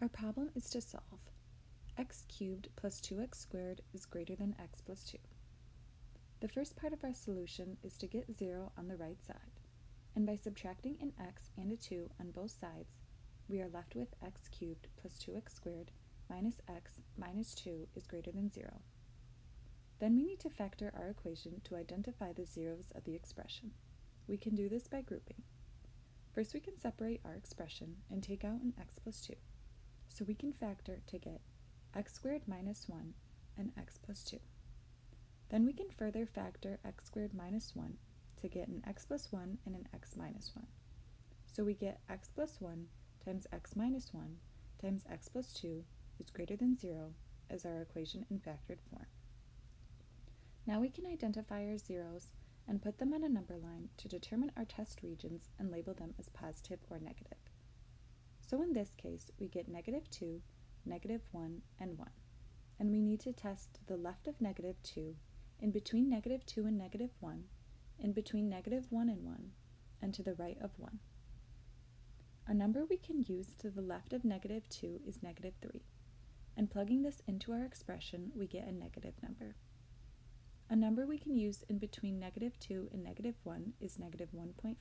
Our problem is to solve x cubed plus 2x squared is greater than x plus 2. The first part of our solution is to get 0 on the right side, and by subtracting an x and a 2 on both sides, we are left with x cubed plus 2x squared minus x minus 2 is greater than 0. Then we need to factor our equation to identify the zeros of the expression. We can do this by grouping. First we can separate our expression and take out an x plus 2. So we can factor to get x squared minus 1 and x plus 2. Then we can further factor x squared minus 1 to get an x plus 1 and an x minus 1. So we get x plus 1 times x minus 1 times x plus 2 is greater than 0 as our equation in factored form. Now we can identify our zeros and put them on a number line to determine our test regions and label them as positive or negative. So in this case, we get negative 2, negative 1, and 1. And we need to test the left of negative 2, in between negative 2 and negative 1, in between negative 1 and 1, and to the right of 1. A number we can use to the left of negative 2 is negative 3, and plugging this into our expression, we get a negative number. A number we can use in between negative 2 and negative 1 is negative 1.5,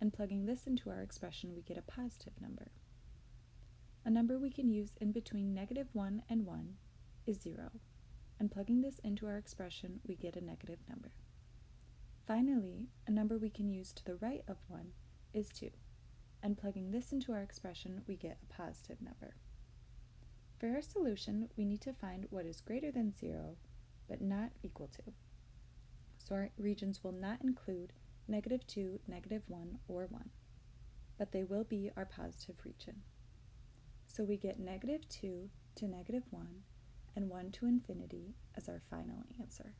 and plugging this into our expression we get a positive number. A number we can use in between negative 1 and 1 is 0, and plugging this into our expression we get a negative number. Finally, a number we can use to the right of 1 is 2, and plugging this into our expression we get a positive number. For our solution, we need to find what is greater than 0 but not equal to. So our regions will not include negative 2, negative 1, or 1, but they will be our positive region. So we get negative 2 to negative 1 and 1 to infinity as our final answer.